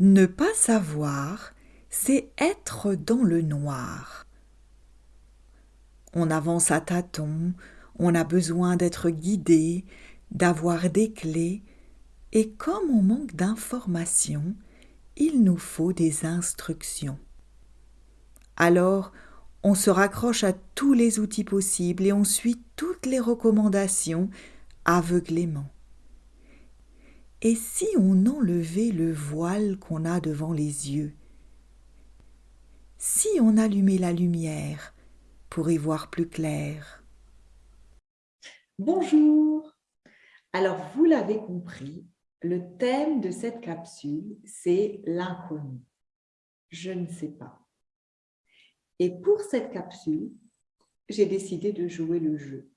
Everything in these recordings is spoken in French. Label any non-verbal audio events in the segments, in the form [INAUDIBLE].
Ne pas savoir, c'est être dans le noir. On avance à tâtons, on a besoin d'être guidé, d'avoir des clés, et comme on manque d'informations, il nous faut des instructions. Alors, on se raccroche à tous les outils possibles et on suit toutes les recommandations aveuglément. Et si on enlevait le voile qu'on a devant les yeux? Si on allumait la lumière pour y voir plus clair? Bonjour Alors vous l'avez compris, le thème de cette capsule, c'est l'inconnu. Je ne sais pas. Et pour cette capsule, j'ai décidé de jouer le jeu.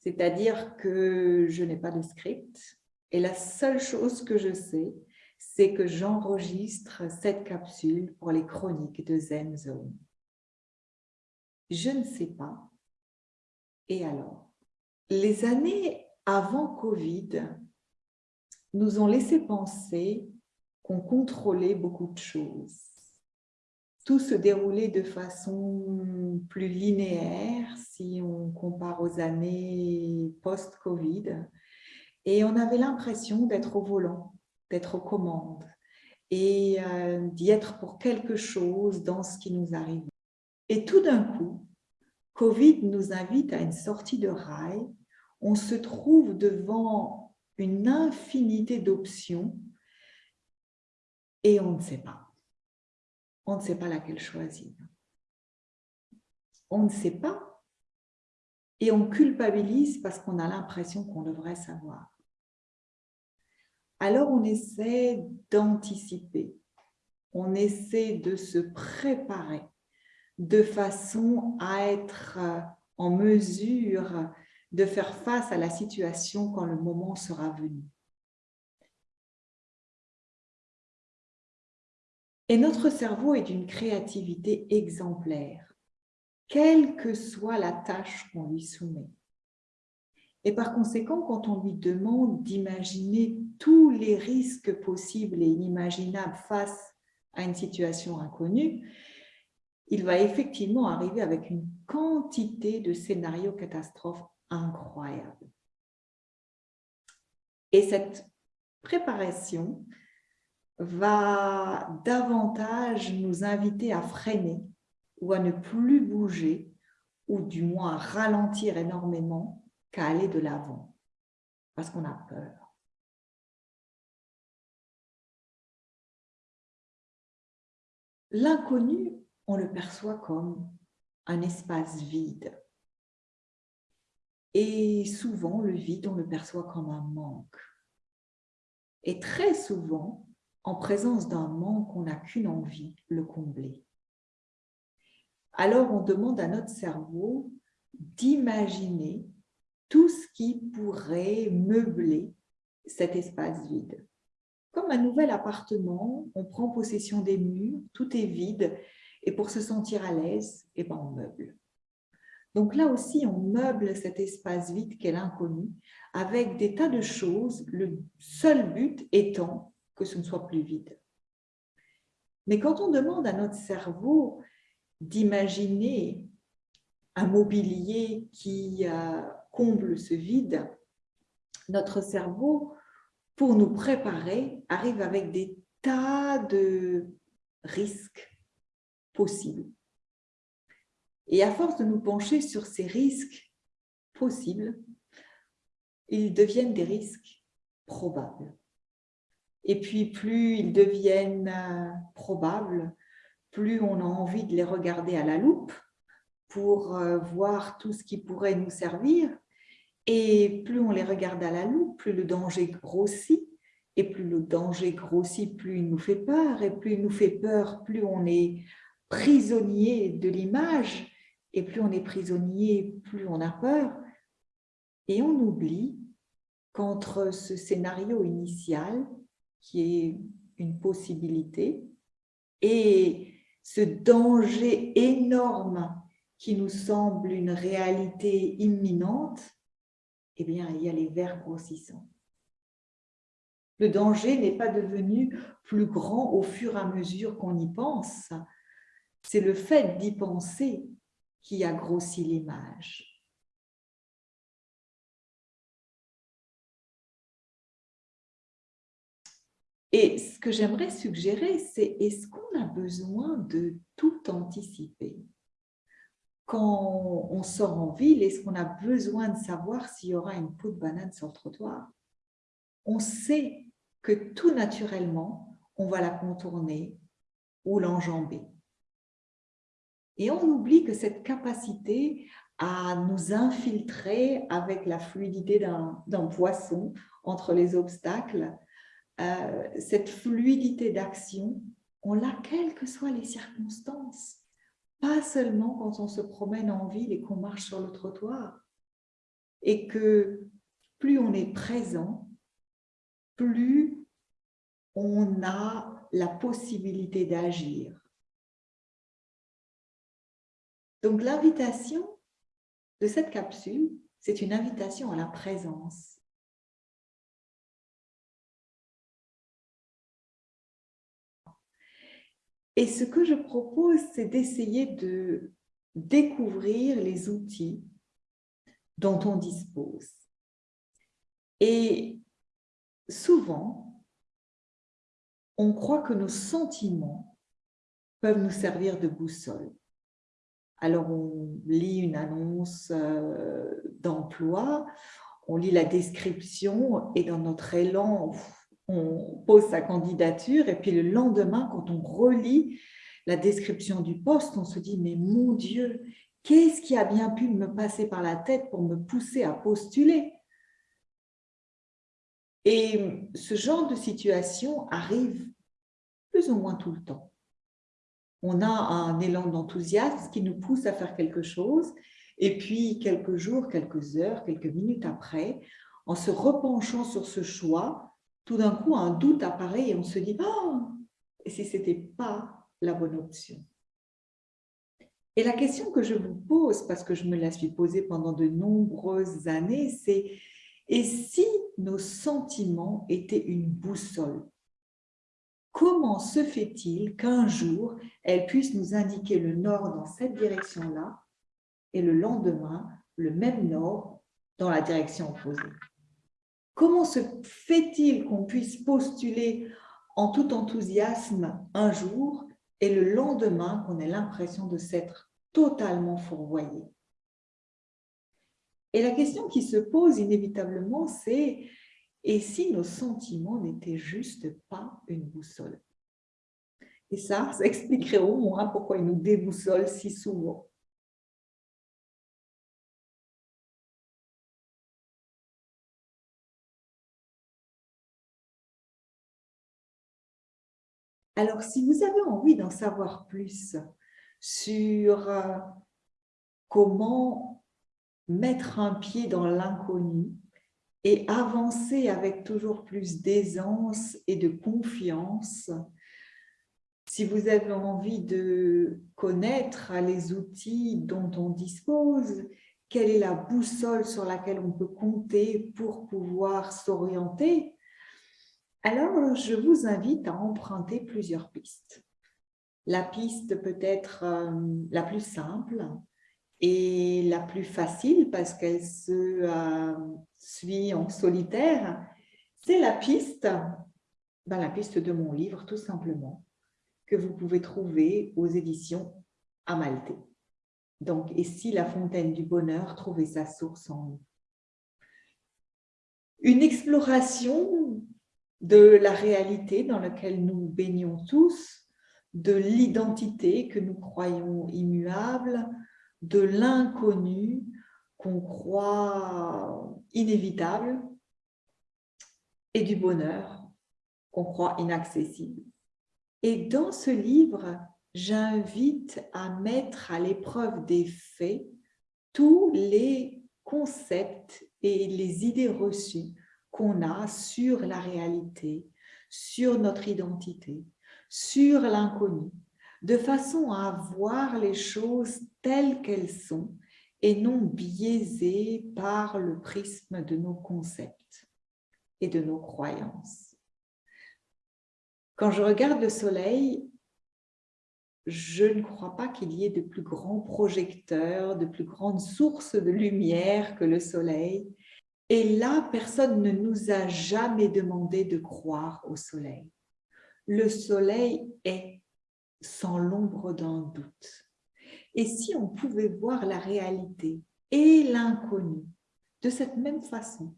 C'est-à-dire que je n'ai pas de script et la seule chose que je sais, c'est que j'enregistre cette capsule pour les chroniques de Zen Zone. Je ne sais pas. Et alors Les années avant Covid nous ont laissé penser qu'on contrôlait beaucoup de choses. Tout se déroulait de façon plus linéaire si on compare aux années post-Covid. Et on avait l'impression d'être au volant, d'être aux commandes et euh, d'y être pour quelque chose dans ce qui nous arrive. Et tout d'un coup, Covid nous invite à une sortie de rail. On se trouve devant une infinité d'options et on ne sait pas. On ne sait pas laquelle choisir. On ne sait pas et on culpabilise parce qu'on a l'impression qu'on devrait savoir alors on essaie d'anticiper, on essaie de se préparer de façon à être euh, en mesure de faire face à la situation quand le moment sera venu. Et notre cerveau est d'une créativité exemplaire, quelle que soit la tâche qu'on lui soumet. Et par conséquent, quand on lui demande d'imaginer tous les risques possibles et inimaginables face à une situation inconnue, il va effectivement arriver avec une quantité de scénarios catastrophes incroyables. Et cette préparation va davantage nous inviter à freiner ou à ne plus bouger ou du moins à ralentir énormément qu'à aller de l'avant parce qu'on a peur. L'inconnu, on le perçoit comme un espace vide. Et souvent, le vide, on le perçoit comme un manque. Et très souvent, en présence d'un manque, on n'a qu'une envie, le combler. Alors, on demande à notre cerveau d'imaginer tout ce qui pourrait meubler cet espace vide. Comme un nouvel appartement, on prend possession des murs, tout est vide, et pour se sentir à l'aise, eh ben on meuble. Donc là aussi, on meuble cet espace vide qu'est l'inconnu avec des tas de choses, le seul but étant que ce ne soit plus vide. Mais quand on demande à notre cerveau d'imaginer un mobilier qui euh, comble ce vide, notre cerveau pour nous préparer, arrive avec des tas de risques possibles. Et à force de nous pencher sur ces risques possibles, ils deviennent des risques probables. Et puis, plus ils deviennent euh, probables, plus on a envie de les regarder à la loupe pour euh, voir tout ce qui pourrait nous servir et plus on les regarde à la loupe, plus le danger grossit. Et plus le danger grossit, plus il nous fait peur. Et plus il nous fait peur, plus on est prisonnier de l'image. Et plus on est prisonnier, plus on a peur. Et on oublie qu'entre ce scénario initial, qui est une possibilité, et ce danger énorme qui nous semble une réalité imminente, eh bien, il y a les vers grossissants. Le danger n'est pas devenu plus grand au fur et à mesure qu'on y pense. C'est le fait d'y penser qui a grossi l'image. Et ce que j'aimerais suggérer, c'est est-ce qu'on a besoin de tout anticiper? Quand on sort en ville, est-ce qu'on a besoin de savoir s'il y aura une peau de banane sur le trottoir? On sait que tout naturellement, on va la contourner ou l'enjamber. Et on oublie que cette capacité à nous infiltrer avec la fluidité d'un poisson entre les obstacles, euh, cette fluidité d'action, on l'a quelles que soient les circonstances. Pas seulement quand on se promène en ville et qu'on marche sur le trottoir. Et que plus on est présent, plus on a la possibilité d'agir. Donc l'invitation de cette capsule, c'est une invitation à la présence. Et ce que je propose, c'est d'essayer de découvrir les outils dont on dispose. Et souvent, on croit que nos sentiments peuvent nous servir de boussole. Alors, on lit une annonce euh, d'emploi, on lit la description et dans notre élan, on pose sa candidature et puis le lendemain, quand on relit la description du poste, on se dit « mais mon Dieu, qu'est-ce qui a bien pu me passer par la tête pour me pousser à postuler ?» Et ce genre de situation arrive plus ou moins tout le temps. On a un élan d'enthousiasme qui nous pousse à faire quelque chose et puis quelques jours, quelques heures, quelques minutes après, en se repenchant sur ce choix, tout d'un coup, un doute apparaît et on se dit oh, et si ce n'était pas la bonne option? Et la question que je vous pose, parce que je me la suis posée pendant de nombreuses années, c'est et si nos sentiments étaient une boussole? Comment se fait-il qu'un jour, elle puisse nous indiquer le nord dans cette direction-là et le lendemain, le même nord dans la direction opposée? Comment se fait-il qu'on puisse postuler en tout enthousiasme un jour et le lendemain qu'on ait l'impression de s'être totalement fourvoyé? Et la question qui se pose inévitablement, c'est et si nos sentiments n'étaient juste pas une boussole? Et ça, [LAUGHS] ça expliquerait au moins pourquoi ils nous déboussolent si souvent. Alors, si vous avez envie d'en savoir plus sur euh, comment mettre un pied dans l'inconnu et avancer avec toujours plus d'aisance et de confiance, si vous avez envie de connaître les outils dont on dispose, quelle est la boussole sur laquelle on peut compter pour pouvoir s'orienter, alors, je vous invite à emprunter plusieurs pistes. La piste peut-être euh, la plus simple et la plus facile parce qu'elle se euh, suit en solitaire, c'est la piste, ben, la piste de mon livre tout simplement, que vous pouvez trouver aux éditions Amalté. Donc, et si la fontaine du bonheur trouvait sa source en nous Une exploration de la réalité dans laquelle nous baignons tous, de l'identité que nous croyons immuable, de l'inconnu qu'on croit inévitable et du bonheur qu'on croit inaccessible. Et dans ce livre, j'invite à mettre à l'épreuve des faits tous les concepts et les idées reçues qu'on a sur la réalité, sur notre identité, sur l'inconnu, de façon à voir les choses telles qu'elles sont et non biaisées par le prisme de nos concepts et de nos croyances. Quand je regarde le soleil, je ne crois pas qu'il y ait de plus grands projecteurs, de plus grandes sources de lumière que le soleil. Et là, personne ne nous a jamais demandé de croire au soleil. Le soleil est sans l'ombre d'un doute. Et si on pouvait voir la réalité et l'inconnu de cette même façon,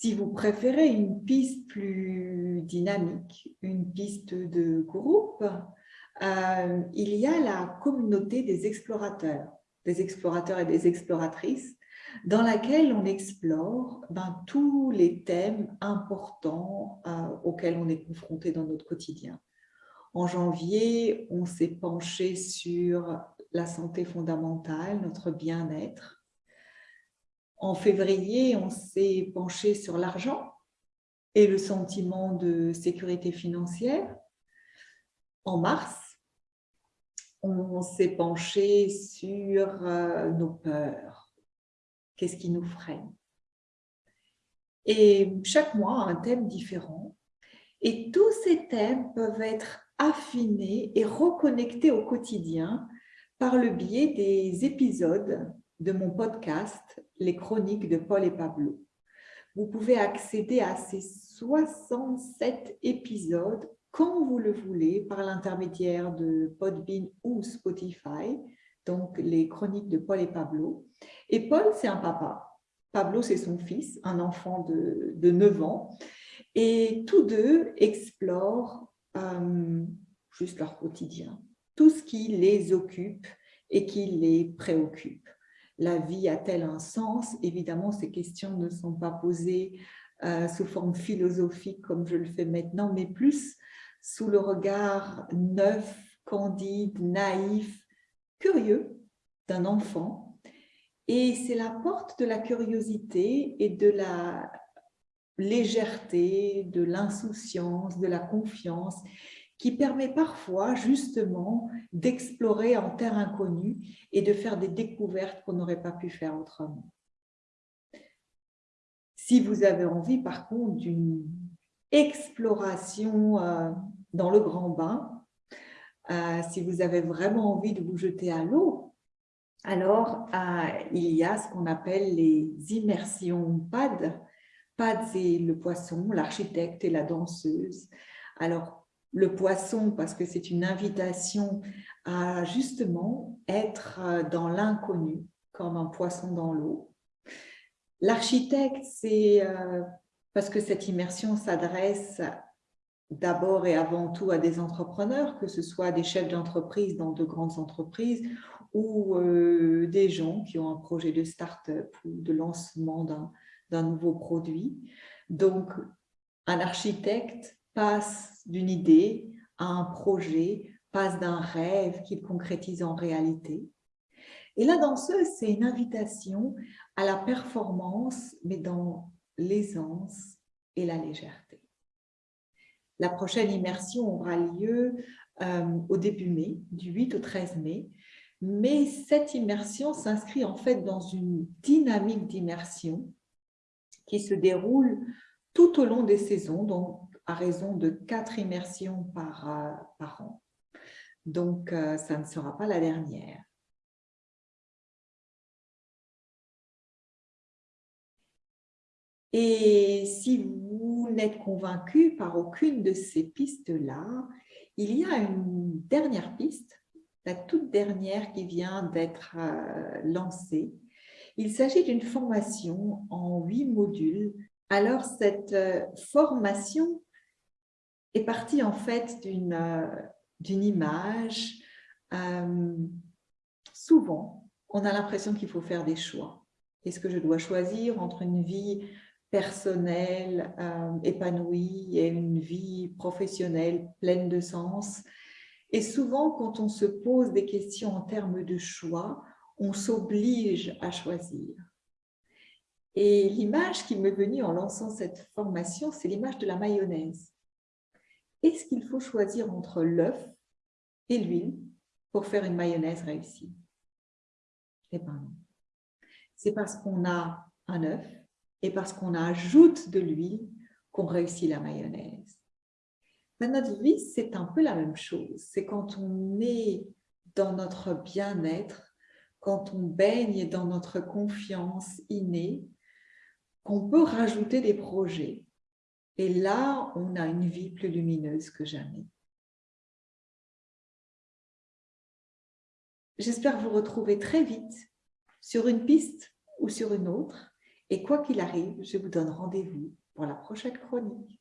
Si vous préférez une piste plus dynamique, une piste de groupe, euh, il y a la communauté des explorateurs, des explorateurs et des exploratrices, dans laquelle on explore ben, tous les thèmes importants euh, auxquels on est confronté dans notre quotidien. En janvier, on s'est penché sur la santé fondamentale, notre bien-être. En février, on s'est penché sur l'argent et le sentiment de sécurité financière. En mars, on s'est penché sur euh, nos peurs. Qu'est-ce qui nous freine? Et chaque mois, un thème différent. Et tous ces thèmes peuvent être affinés et reconnectés au quotidien par le biais des épisodes de mon podcast Les chroniques de Paul et Pablo. Vous pouvez accéder à ces 67 épisodes quand vous le voulez par l'intermédiaire de Podbean ou Spotify, donc les chroniques de Paul et Pablo. Et Paul, c'est un papa. Pablo, c'est son fils, un enfant de, de 9 ans. Et tous deux explorent euh, juste leur quotidien, tout ce qui les occupe et qui les préoccupe la vie a-t-elle un sens? Évidemment, ces questions ne sont pas posées euh, sous forme philosophique comme je le fais maintenant, mais plus sous le regard neuf, candide, naïf, curieux d'un enfant. Et c'est la porte de la curiosité et de la légèreté, de l'insouciance, de la confiance qui permet parfois justement d'explorer en terre inconnue et de faire des découvertes qu'on n'aurait pas pu faire autrement. Si vous avez envie par contre d'une exploration euh, dans le grand bain, euh, si vous avez vraiment envie de vous jeter à l'eau, alors euh, il y a ce qu'on appelle les immersions PAD. PAD, c'est le poisson, l'architecte et la danseuse. Alors, le poisson parce que c'est une invitation à justement être dans l'inconnu, comme un poisson dans l'eau. L'architecte, c'est parce que cette immersion s'adresse d'abord et avant tout à des entrepreneurs, que ce soit des chefs d'entreprise dans de grandes entreprises ou euh, des gens qui ont un projet de start-up ou de lancement d'un nouveau produit. Donc, un architecte passe d'une idée à un projet, passe d'un rêve qu'il concrétise en réalité. Et la danseuse, c'est une invitation à la performance, mais dans l'aisance et la légèreté. La prochaine immersion aura lieu euh, au début mai, du 8 au 13 mai, mais cette immersion s'inscrit en fait dans une dynamique d'immersion qui se déroule tout au long des saisons, donc à raison de quatre immersions par, euh, par an. Donc, euh, ça ne sera pas la dernière. Et si vous n'êtes convaincu par aucune de ces pistes-là, il y a une dernière piste, la toute dernière qui vient d'être euh, lancée. Il s'agit d'une formation en huit modules. Alors, cette formation est parti en fait d'une euh, image. Euh, souvent, on a l'impression qu'il faut faire des choix. Est-ce que je dois choisir entre une vie personnelle euh, épanouie et une vie professionnelle pleine de sens Et souvent, quand on se pose des questions en termes de choix, on s'oblige à choisir. Et l'image qui m'est venue en lançant cette formation, c'est l'image de la mayonnaise. Est-ce qu'il faut choisir entre l'œuf et l'huile pour faire une mayonnaise réussie? Eh bien. C'est parce qu'on a un œuf et parce qu'on ajoute de l'huile qu'on réussit la mayonnaise. Dans notre vie, c'est un peu la même chose. C'est quand on est dans notre bien-être, quand on baigne dans notre confiance innée, qu'on peut rajouter des projets. Et là, on a une vie plus lumineuse que jamais. J'espère vous retrouver très vite sur une piste ou sur une autre. Et quoi qu'il arrive, je vous donne rendez-vous pour la prochaine chronique.